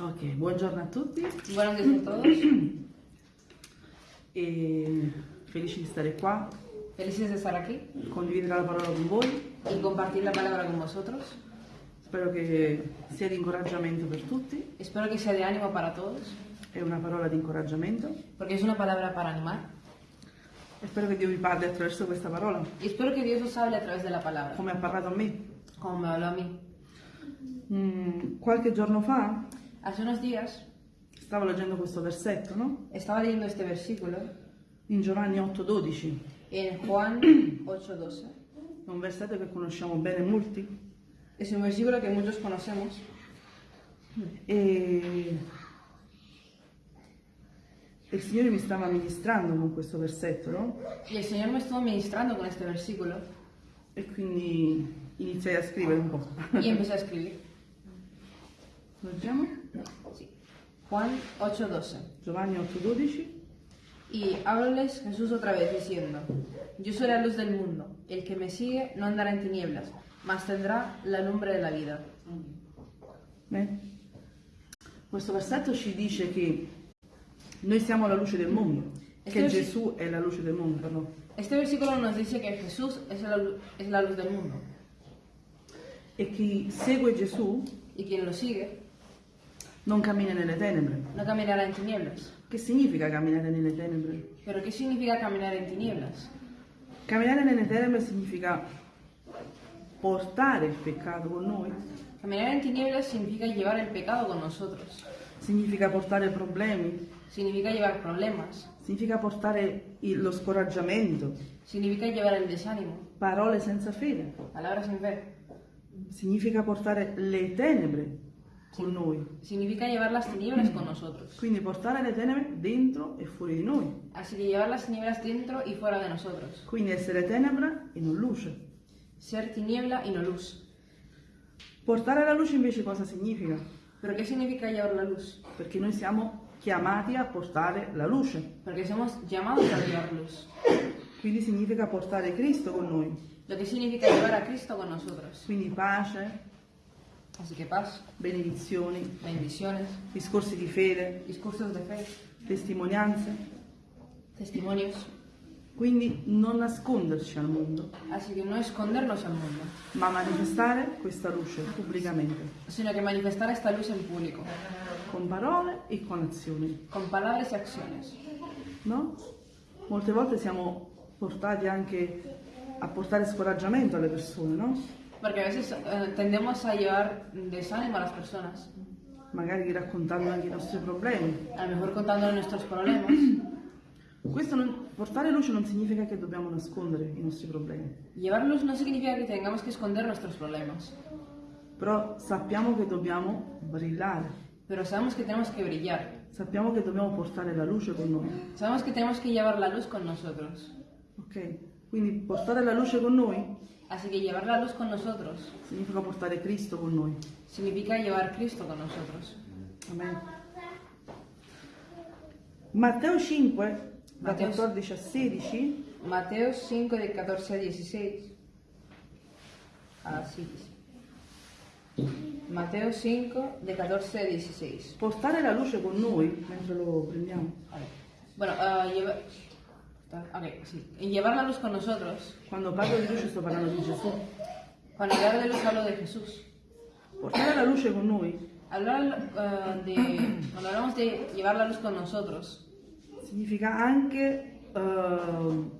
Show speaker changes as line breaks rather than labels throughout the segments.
Ok, buongiorno a tutti
días a todos.
e felici di stare qua,
Felices de estar aquí
condividere la parola con voi.
y compartir la palabra con vosotros.
Spero che sia di incoraggiamento per tutti,
Espero que sea de ánimo para todos,
è una parola di incoraggiamento
porque es una palabra para animar.
e spero che Dio vi parli attraverso questa parola,
Y espero que Dios os hable a través de la palabra,
come ha parlato a me.
Como me habló a mí.
Mm, qualche giorno fa
Hace unos días
stavo leggendo questo versetto, no?
estaba leyendo este versículo
In Giovanni 8:12,
en Juan 8:12.
è un versetto che conosciamo bene molti
Es un versículo que muchos conocemos
e il Signore mi stava ministrando con questo versetto, no?
y el Señor me estuvo ministrando con este versículo
E quindi iniziai a scrivere un po'.
y empecé a escribir.
Leggiamo?
Sí. Juan 8:12.
Giovanni 8:12.
Y háblales Jesús otra vez diciendo, Yo soy la luz del mundo, el que me sigue no andará en tinieblas, mas tendrá la lumbre de la vida.
Beh, Questo versetto ci dice che noi siamo la luce del mondo,
E
che Gesù è la luce del mondo.
Este versículo nos dice que Jesús es la, la luz del mundo,
E chi segue Gesù
y quien lo sigue
non cammina nelle tenebre.
no caminará en tinieblas.
Che significa camminare nelle tenebre?
Pero ¿qué significa caminar en tinieblas?
Camminare nelle tenebre significa portare il peccato con noi,
Caminar en tinieblas significa llevar el pecado con nosotros,
significa portare problemi,
significa llevar problemas,
significa portare il- lo scoraggiamento,
significa llevar el desánimo,
parole senza fede,
palabras sin fe,
significa portare le tenebre con noi.
significa llevar las tinieblas con nosotros.
Quindi portare le tenebre dentro e fuori di noi.
Así que llevar las tinieblas dentro y fuera de nosotros.
Quindi essere tenebra e non luce.
Ser tiniebla y no luz.
Portare la luce invece cosa significa?
¿Pero qué significa llevar la luz?
Perché noi siamo chiamati a portare la luce.
Porque somos llamados a llevar luz.
Quindi significa portare Cristo con noi.
Lo que significa llevar a Cristo con nosotros.
Quindi pace,
Así que paz,
benedizioni,
bendiciones,
discorsi di fede,
discursos de fe,
testimonianze.
testimonios.
Quindi non nasconderci al mondo,
Así que no escondernos al mundo,
ma manifestare questa luce pubblicamente,
sino que manifestar esta luz en público,
con parole e con azioni.
con palabras y acciones.
no? Molte volte siamo portati anche a portare scoraggiamento alle persone, no?
Porque a veces eh, tendemos a llevar desánimo a las personas,
Magari raccontando anche i nostri problemi.
a lo mejor contando nuestros problemas.
Questo non- portare luce non significa che dobbiamo nascondere i nostri problemi,
Llevar luz no significa que tengamos que esconder nuestros problemas,
però sappiamo che dobbiamo brillare,
pero sabemos que tenemos que brillar.
sappiamo che dobbiamo portare la luce con noi,
Sabemos que tenemos que llevar la luz con nosotros.
Ok? Quindi portare la luce con noi
Así que llevar la luz con nosotros
significa portare Cristo con noi.
significa llevar Cristo con nosotros.
Amen. Matteo 5, da
Matteo-
14 a 16,
Mateo 5 de 14 a 16. Así dice. Mateo 5 de 14 a 16.
portare la luce con noi, mentre lo prendiamo,
A ver. Bueno, ah, lleva- ok, sí. En llevar la luz con nosotros.
quando parlo di luce sto parlando di Gesù,
Cuando hablar de luz hablo de Jesús.
portare la luce con noi
Hablar ah, de. Cuando hablamos de llevar la luz con nosotros,
significa anche eh,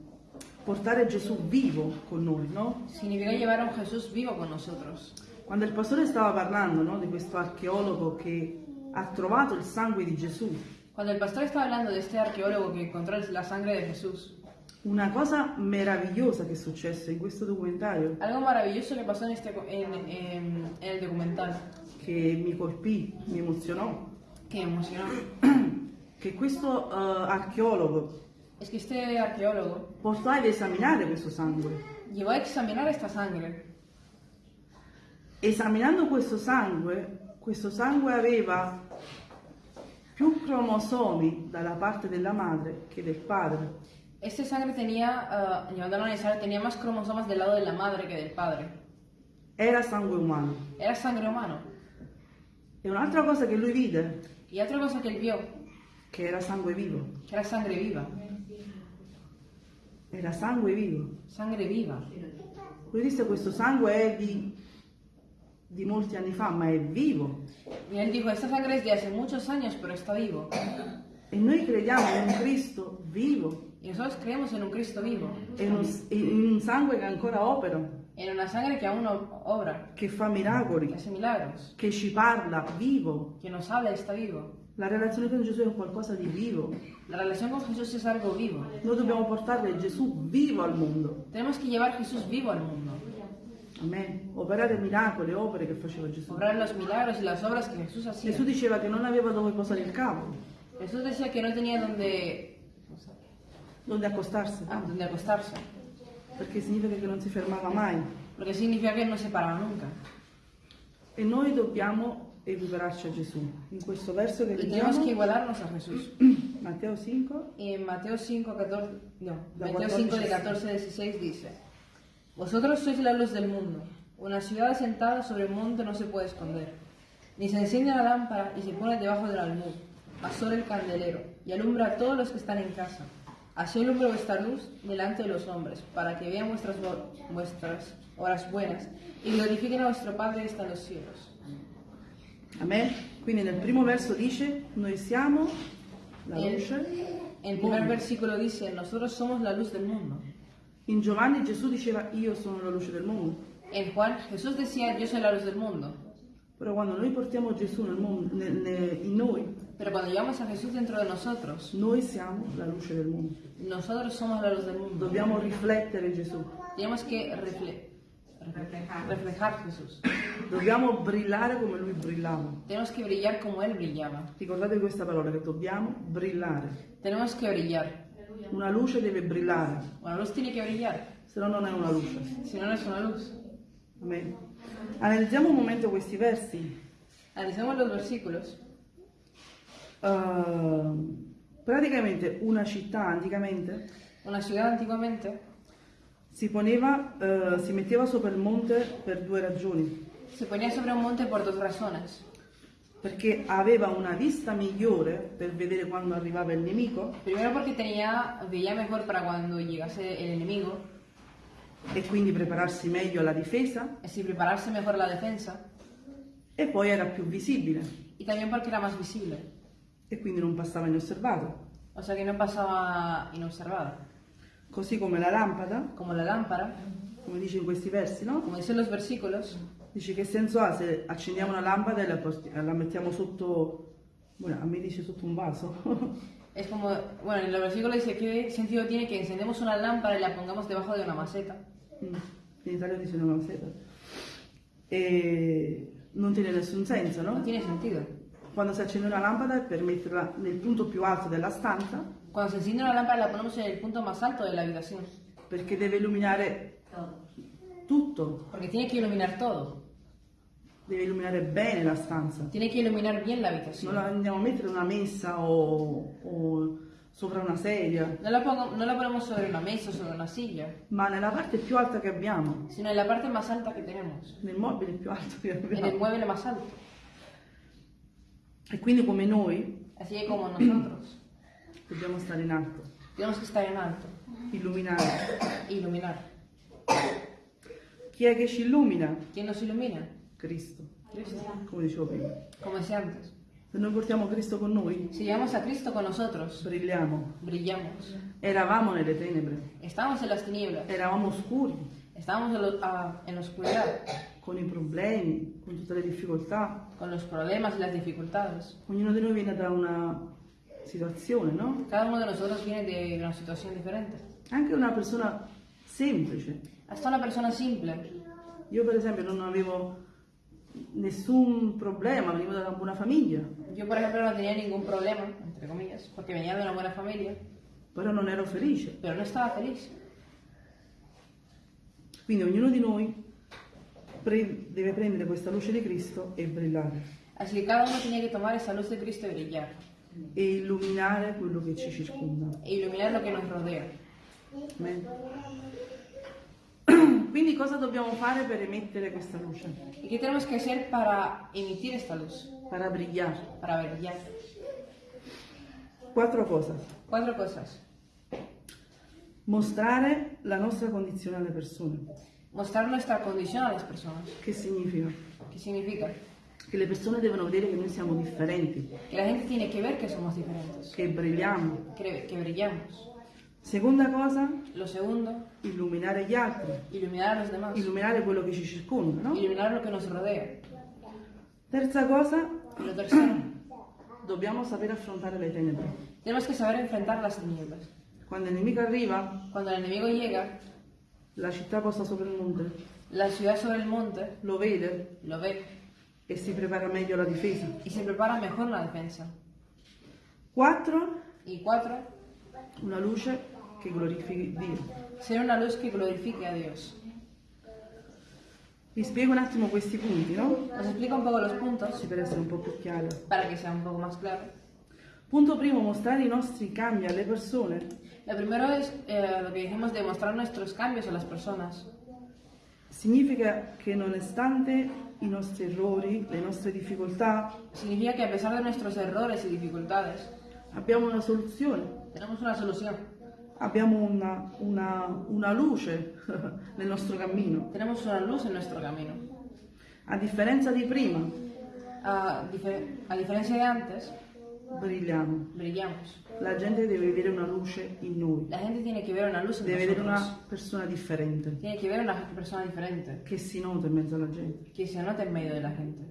portare Gesù vivo con noi, no?
significa llevar a un Jesús vivo con nosotros.
Quando il pastore stava parlando no, di questo archeologo che ha trovato il sangue di Gesù,
Cuando el pastor estaba hablando de este arqueólogo que encontró la sangre de Jesús,
una cosa meravigliosa che è successa in questo documentario,
algo maravilloso que pasó en, este, en, en- en el documental,
che mi colpì, mi emozionò,
que me emocionó,
che questo eh, archeologo
es que este arqueólogo
portò ad esaminare questo sangue.
llevó a examinar esta sangre.
Esaminando questo sangue, questo sangue aveva più cromosomi dalla parte della madre che del padre.
Este sangre tenía, ah, llevándolo a analizar, tenía más cromosomas del lado de la madre que del padre.
era sangue umano.
era sangre humano.
E un'altra cosa che lui vide,
Y otra cosa que él vio,
che era sangue vivo.
que era sangre viva.
Era sangue vivo.
Sangre viva.
Lui disse questo sangue è di, di molti anni fa, ma è vivo.
Y él dijo, esta sangre es de hace muchos años, pero está vivo.
E noi crediamo in un Cristo vivo,
Y nosotros creemos en un Cristo vivo,
in un, in un sangue che ancora opera,
en una sangre que aún obra,
che fa miracoli,
que hace milagros,
che ci parla vivo.
que nos habla está vivo.
La relazione con Gesù è qualcosa di vivo.
La relación con Jesús es algo vivo.
Noi dobbiamo portare Gesù vivo al mondo.
Tenemos que llevar Jesús vivo al mundo.
Amen. Operare miracoli, opere che faceva Gesù.
Obrar los milagros y las obras que Jesús hacía.
Gesù diceva che non aveva dove posare il capo,
Jesús decía que no tenía donde,
dove accostarsi,
ah, donde acostarse,
perché significa che non si fermava mai.
porque significa que no se paraba nunca.
E noi dobbiamo equipararci a Gesù. In questo verso che
Y tenemos que
leggiamo,
igualarnos a Jesús.
Matteo 5,
Y en Mateo 5, 14, no,
14,
5 de 14 a 16 dice, Vosotros sois la luz del mundo. Una ciudad asentada sobre un monte no se puede esconder. Ni se enciende la lámpara y se pone debajo del almud, sobre el candelero, y alumbra a todos los que están en casa. Así alumbra vuestra luz delante de los hombres, para que vean vuestras, vuestras obras buenas y glorifiquen a vuestro Padre que está en los cielos.
Amen. Quindi nel primo verso dice, noi siamo la
En,
luce.
el primer versículo dice, nosotros somos la luz del mundo.
In Giovanni Gesù diceva, io sono la luce del mondo.
En Juan Jesús decía, yo soy la luz del mundo.
Però quando noi portiamo Gesù nel mondo, nel- nel- in noi,
Pero cuando llevamos a Jesús dentro de nosotros,
noi siamo la luce del mondo.
nosotros somos la luz del mundo.
Dobbiamo riflettere Gesù.
Tenemos que refle- reflejar Jesús.
Dobbiamo brillare come lui brillava.
Tenemos que brillar como Él brillaba.
Ricordate questa parola che dobbiamo brillare.
Tenemos que brillar.
Una luce deve brillare,
Una luz tiene que brillar,
se no non è una luce.
si no, no es una luz.
Amen. Analizziamo un momento questi versi.
Analicemos los versículos.
Uh, praticamente una città anticamente
Una ciudad antiguamente
si poneva, uh, si metteva sopra il monte per due ragioni.
se ponía sobre un monte por dos razones.
Perché aveva una vista migliore per vedere quando arrivava il nemico
Primero porque tenía, veía mejor para cuando llegase el enemigo,
e quindi prepararsi meglio alla difesa
así prepararse mejor la defensa,
e poi era più visibile
y también porque era más visible.
e quindi non passava inosservato.
O sea que no pasaba inobservado.
Così come la lampada,
Como la lámpara,
come dice in questi versi, no?
como dicen los versículos,
Dici che senso ha se accendiamo una lampada e la, la mettiamo sotto, bueno, a me dice sotto un vaso,
es como, bueno, en el versículo dice, ¿qué sentido tiene que encendemos una lámpara y la pongamos debajo de una maceta?
Mm, in Italia dice una maceta, e non tiene nessun senso,
No?
No?
tiene sentido.
Quando si accende una lampada è per metterla nel punto più alto della stanza,
Cuando se enciende una lámpara la ponemos en el punto más alto de la habitación,
perché deve illuminare tutto,
porque tiene que iluminar todo,
deve illuminare bene la stanza.
tiene que iluminar bien la
Non
habitación.
la andiamo a mettere in una messa o, o sopra una sedia,
No la, pongo- no la ponemos sobre una mesa o sobre una silla,
ma nella parte più alta che abbiamo,
sino en la parte más alta que tenemos,
nel mobile più alto che
en el
abbiamo.
mueble más alto.
E quindi come noi
Así que como nosotros
dobbiamo stare in alto,
tenemos que estar en alto
illuminare.
iluminar.
Chi è che ci illumina?
¿Quién nos ilumina?
Cristo,
Cristo.
come dicevo prima.
Decía antes.
Se noi portiamo Cristo con noi,
Si llevamos a Cristo con nosotros,
brilliamo.
brillamos.
Eravamo nelle tenebre,
Estamos en las tinieblas,
eravamo oscuri,
estamos en, lo- en la oscuridad,
con i problemi, con tutte le difficoltà.
con los problemas y las dificultades.
Ognuno di noi viene da una situazione, no?
Cada uno de nosotros viene de una situación diferente.
Anche una persona semplice.
Hasta una persona simple.
Io per esempio non avevo nessun problema, venivo da una buona famiglia,
Yo, por ejemplo, no tenía ningún problema, entre comillas, porque venía de una buena familia,
però non ero felice.
pero no estaba feliz.
Quindi ognuno di noi pre- deve prendere questa luce di Cristo e brillare
Así que cada uno tenía que tomar esa luz de Cristo y brillar,
e illuminare quello che ci circonda.
e iluminar lo que nos rodea.
Amen. Quindi cosa dobbiamo fare per emettere questa luce?
¿Y qué tenemos que hacer para emitir esta luz?
Para brillar.
Para brillar.
Quattro cose.
Cuatro cosas.
Mostrare la nostra condizione alle persone.
Mostrar nuestra condición a las personas.
Che significa?
¿Qué significa?
Che le persone devono vedere che noi siamo differenti,
Que la gente tiene que ver que somos diferentes,
che brilliamo.
que, que brillamos.
Seconda cosa,
Lo segundo,
illuminare gli altri,
iluminar a los demás.
illuminare quello che ci circonda, no?
Iluminar lo que nos rodea.
Terza cosa,
lo tercero,
dobbiamo saper affrontare le tenebre.
tenemos que saber enfrentar las tinieblas.
Quando il nemico arriva,
Cuando el enemigo llega,
la città posta sopra il monte
la ciudad sobre el monte
lo vede
lo ve
e si prepara meglio alla difesa.
y se prepara mejor la defensa.
Quattro,
Y cuatro,
una luce che glorifichi Dio.
ser una luz que glorifique a Dios.
Vi spiego un attimo questi punti, no?
Os explico un poco los puntos
Sì, per essere un po' più chiaro.
para que sea un poco más claro.
Punto primo, mostrare i nostri cambi alle persone
Lo primero es eh, lo que dijimos de mostrar nuestros cambios a las personas.
significa che nonostante i nostri errori, le nostre difficoltà,
Significa que a pesar de nuestros errores y dificultades,
abbiamo una soluzione,
tenemos una solución.
Abbiamo una, una- una luce nel nostro cammino.
Tenemos una luz en nuestro camino.
A differenza di prima,
A, dife- a diferencia de antes,
brilliamo.
brillamos.
La gente deve vedere una luce in noi,
La gente tiene que ver una luz en
deve vedere una persona differente,
Tiene que ver una persona diferente,
che si nota in mezzo alla gente.
que se nota en medio de la gente.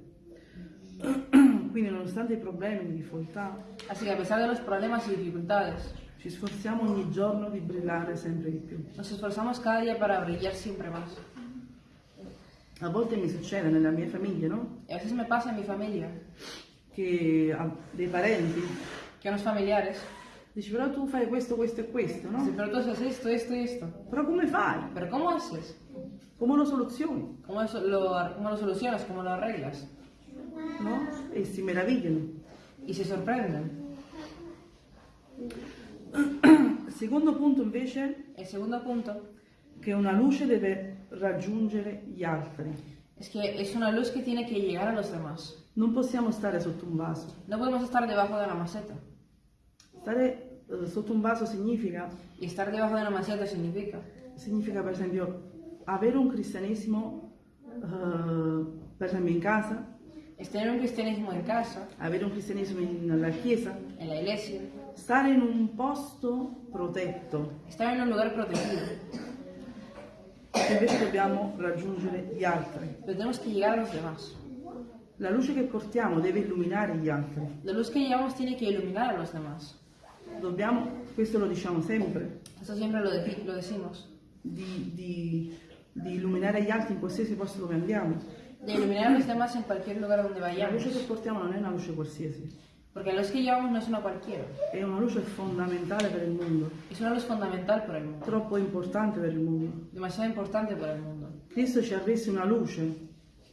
Quindi nonostante i problemi, le difficoltà,
Así que a pesar de los problemas y dificultades,
ci sforziamo ogni giorno di brillare sempre di più.
nos esforzamos cada día para brillar siempre más.
A volte mi succede nella mia famiglia, no?
Y a veces me pasa en mi familia
Che ha dei parenti
que unos familiares
dici però tu fai questo, questo e questo, no?
pero tú haces esto, esto y esto.
Però come fai?
¿Pero cómo haces?
Come lo soluzioni?
¿Cómo, eso lo, cómo lo solucionas? ¿Cómo lo arreglas?
No? E si meravigliano.
Y se sorprenden.
Secondo punto invece
El segundo punto
che una luce deve raggiungere gli altri.
es que es una luz que tiene que llegar a los demás.
Non possiamo stare sotto un vaso.
No podemos estar debajo de una maceta.
Stare eh, sotto un vaso significa,
Y estar debajo de una maceta significa
significa per esempio avere un cristianesimo, eh, per esempio in casa,
es tener un cristianismo en casa,
avere un cristianesimo in- nella chiesa,
en la iglesia,
stare in un posto protetto,
estar en un lugar protegido.
invece dobbiamo raggiungere gli altri.
Tenemos que llegar a los demás.
La luce che portiamo deve illuminare gli altri.
La luz que llevamos tiene que iluminar a los demás.
Dobbiamo, questo lo diciamo sempre,
Esto siempre lo, deci- lo decimos.
di, di- di illuminare gli altri in qualsiasi posto dove andiamo.
De iluminar a los demás en cualquier lugar donde
La
vayamos.
luce che portiamo non è una luce qualsiasi,
Porque la luz que llevamos no es una cualquiera.
è una luce fondamentale per il mondo,
Es una luz fundamental para el mundo.
troppo importante per il mondo.
Demasiado importante para el mundo.
Cristo ci ha reso una luce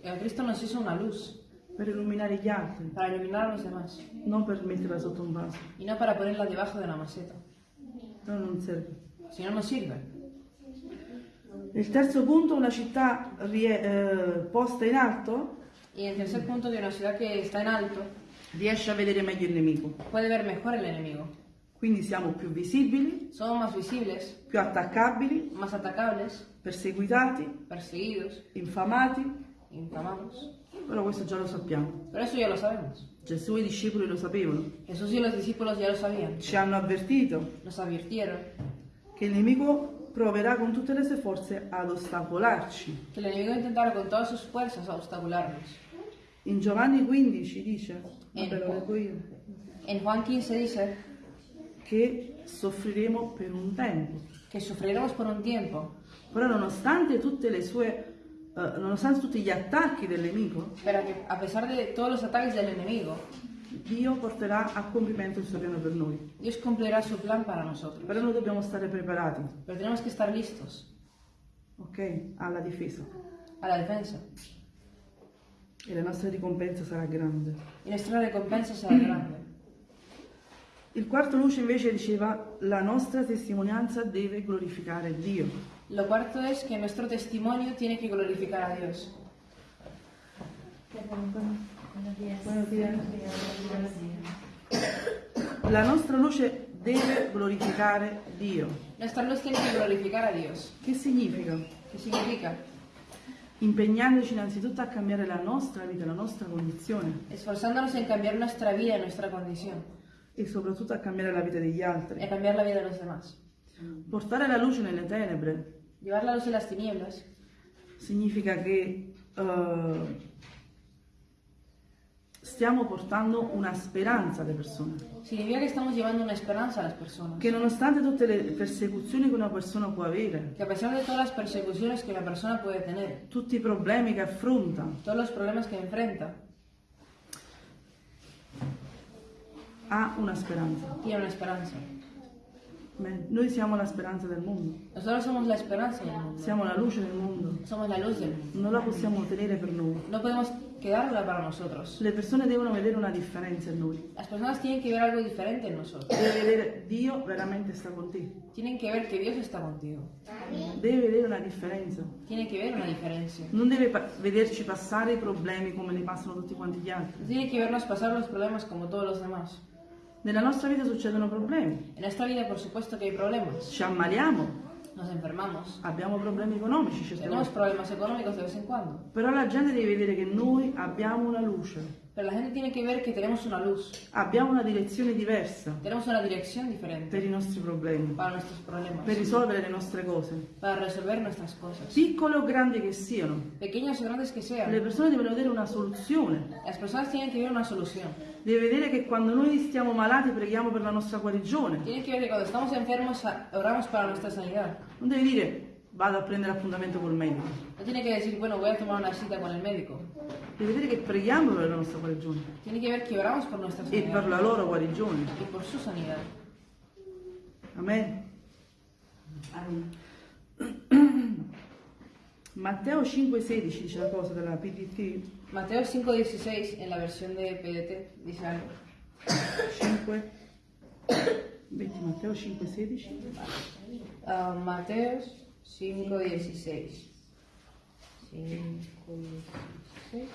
El Cristo nos hizo una luz
per illuminare gli altri,
para iluminar a los demás.
non per metterla sotto un vaso.
Y no para ponerla debajo de una maceta.
No, non serve.
Si no, no sirve.
Il terzo punto, una città rie- eh, posta in alto
Y el tercer punto de una ciudad que está en alto
riesce a vedere meglio il nemico.
puede ver mejor el enemigo.
Quindi siamo più visibili,
Somos más visibles,
più attaccabili,
más atacables,
perseguitati,
perseguidos,
infamati,
infamados.
però questo già lo sappiamo.
Pero eso ya lo sabemos.
Gesù e i discepoli lo sapevano.
Jesús y los discípulos ya lo sabían.
Ci hanno avvertito
Nos advirtieron
che il nemico proverà con tutte le sue forze ad ostacolarci.
que el enemigo intentará con todas sus fuerzas a obstacularnos.
In Giovanni 15 dice, vabbè lo leggo io,
En Juan 15 dice
che soffriremo per un tempo.
que sufriremos por un tiempo,
Però nonostante tutte le sue, eh, nonostante tutti gli attacchi del nemico,
que a pesar de todos los ataques del enemigo,
Dio porterà a compimento il suo piano per noi.
Dios cumplirá su plan para nosotros.
Però noi dobbiamo stare preparati,
tenemos que estar listos
ok? Alla difesa.
a la defensa.
E la nostra ricompensa sarà grande.
Y nuestra recompensa será grande.
Il quarto luce invece diceva la nostra testimonianza deve glorificare Dio.
Lo cuarto es que nuestro testimonio tiene que glorificar a Dios.
Buenos días. La nostra luce deve glorificare Dio.
Nuestra luz tiene que glorificar a Dios.
Che significa?
¿Qué significa?
Impegnandoci innanzitutto a cambiare la nostra vita, la nostra condizione
Esforzándonos en cambiar nuestra vida y nuestra condición.
e soprattutto a cambiare la vita degli
Y
altri.
a cambiar la vida de los demás.
Portare la luce nelle tenebre
Llevar la luz en las tinieblas
significa che eh, stiamo portando una speranza alle persone.
significa que estamos llevando una esperanza a las personas.
Che nonostante tutte le persecuzioni che una persona può avere,
Que a pesar de todas las persecuciones que la persona puede tener,
tutti i problemi che affronta,
todos los problemas que enfrenta,
ha una speranza.
tiene una esperanza.
Amen. Noi siamo la speranza del mondo,
Nosotros somos la esperanza del mundo.
siamo la luce del mondo,
Somos la luz del mundo.
non la possiamo ottenere per noi.
No podemos quedarla para nosotros.
Le persone devono vedere una differenza in noi,
Las personas tienen que ver algo diferente en nosotros.
deve vedere Dio veramente sta con te,
Tienen que ver que Dios está contigo.
deve vedere una differenza.
Tienen que ver una diferencia.
Non deve pa- vederci passare i problemi come li passano tutti quanti gli altri.
Tiene que vernos pasar los problemas como todos los demás.
Nella nostra vita succedono problemi,
En esta vida, por supuesto que hay problemas.
ci ammaliamo,
Nos enfermamos.
abbiamo problemi economici
Tenemos problemas económicos de vez en cuando.
Però la gente deve vedere che noi abbiamo una luce,
Pero la gente tiene que ver que tenemos una luz.
abbiamo una direzione diversa
Tenemos una dirección diferente
per i nostri problemi,
para nuestros problemas.
per risolvere le nostre cose,
Para resolver nuestras cosas.
piccole o grandi che siano.
Pequeñas o grandes que
Le
sean.
persone devono vedere una soluzione,
Las personas tienen que ver una solución.
deve vedere che quando noi stiamo malati preghiamo per la nostra guarigione.
Tienen que ver que cuando estamos enfermos oramos para nuestra sanidad.
Non deve dire vado a prendere appuntamento col medico.
No tiene che dire, bueno, voy a tomar una cita con il medico.
Deve dire che preghiamo per la nostra guarigione.
Tiene che ver que oramos por nuestra sanidad.
E per la loro guarigione.
E per su sanidad.
Amen. Amen. Matteo 5,16 dice la cosa della PDT.
Matteo 5,16 nella versione di PDT dice algo.
5. Matteo 5,16.
Uh, ah, Matteo 5, 16. 5, 16.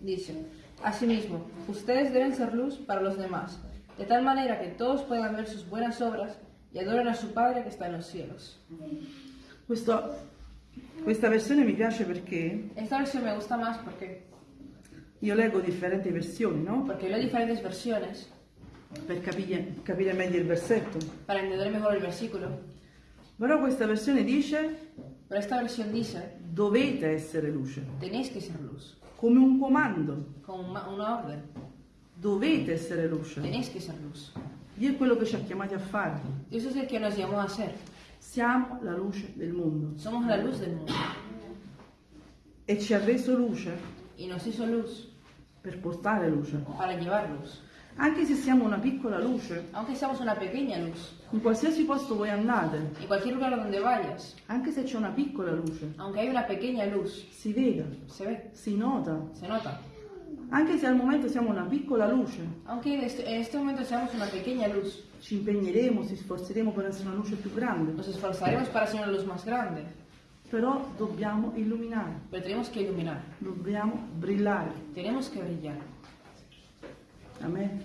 Dice, asimismo, ustedes deben ser luz para los demás, de tal manera que todos puedan ver sus buenas obras y adoren a su Padre che sta en los cielos.
Questo, questa versione mi piace perché
Esta versión me gusta más porque,
io leggo differenti versioni, no?
porque leo diferentes versiones
Per capire, capire meglio il versetto.
para entender mejor el versículo.
Però questa versione dice
pero esta versión dice,
dovete essere luce,
tenéis que ser luz,
come un comando.
como una- una orden,
Dovete essere luce.
tenéis que ser luz.
Dio è quello che ci ha chiamati a fare.
Dios es el que nos llamó a ser.
Siamo la luce del mondo
Somos la luz del mundo
e ci ha reso luce
y nos hizo luz
per portare luce.
para llevar luz.
Anche se siamo una piccola luce,
Aunque seamos una pequeña luz,
in qualsiasi posto voi andate,
en cualquier lugar donde vayas,
anche se c'è una piccola luce,
aunque hay una pequeña luz,
si vede,
se ve,
si nota.
se nota.
Anche se al momento siamo una piccola luce,
Aunque en este, en este momento seamos una pequeña luz,
ci impegneremo, ci sforzeremo per essere una luce più grande,
nos esforzaremos para ser una luz más grande,
però dobbiamo illuminare,
pero tenemos que iluminar,
dobbiamo brillare.
tenemos que brillar.
Amen.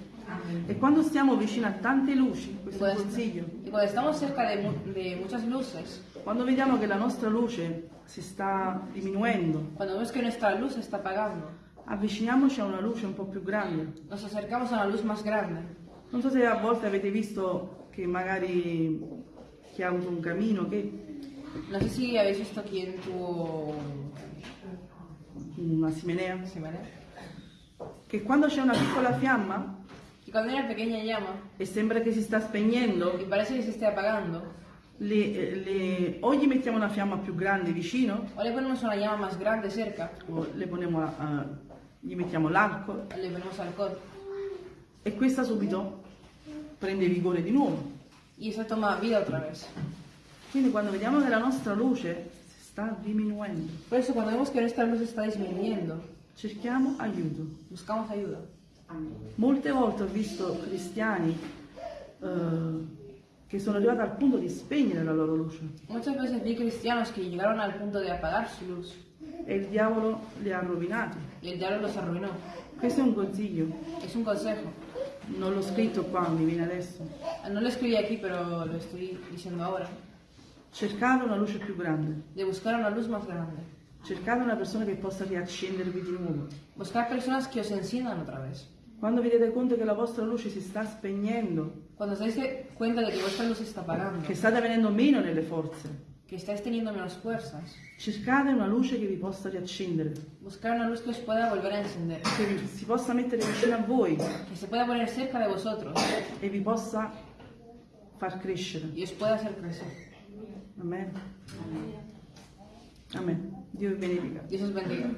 E quando stiamo vicino a tante luci, questo è
cuando,
consiglio,
y cuando estamos cerca de, de muchas luces,
quando vediamo che la nostra luce si sta diminuendo,
cuando vemos que nuestra luz se está apagando,
avviciniamoci a una luce un po' più grande.
nos acercamos a una luz más grande.
Non so se a volte avete visto che magari chi ha avuto un camino, che
No sé si habéis visto quién tuvo
una simenea,
chimenea.
che quando c'è una piccola fiamma
Y cuando una pequeña llama
e sembra che si sta spegnendo,
y parece que se esté apagando,
le- le- o gli mettiamo una fiamma più grande vicino,
o le ponemos una llama más grande cerca,
o le poniamo, eh, gli mettiamo l'alcol
le ponemos alcohol,
e questa subito prende vigore di nuovo.
y esa toma vida otra vez.
Quindi quando vediamo che la nostra luce sta diminuendo,
Por eso cuando vemos que nuestra luz está disminuyendo,
cerchiamo aiuto.
buscamos ayuda.
Molte volte ho visto cristiani eh, che sono arrivate al punto di spegnere la loro luce
Muchas veces vi cristianos que llegaron al punto de apagar su luz
e il diavolo li ha rovinati.
y el diablo los arruinó.
Questo è un consiglio,
Es un consejo.
non l'ho scritto qua, mi viene adesso.
No lo escribí aquí, pero lo estoy diciendo ahora.
Cercate una luce più grande,
De buscar una luz más grande.
cercate una persona che possa riaccendervi di nuovo.
Buscar personas que os enciendan otra vez.
Quando vi rendete conto che la vostra luce si sta spegnendo,
Cuando os dais cuenta de que vuestra luz está apagando,
che state venendo meno nelle forze,
que estáis teniendo menos fuerzas,
cercate una luce che vi possa riaccendere,
buscar una luz que os pueda volver a encender,
che vi- si possa mettere vicino a voi
que se pueda poner cerca de vosotros
e vi possa far crescere.
y os pueda hacer crecer.
Amen. Amen. Dio vi benedica.
Dios os bendiga.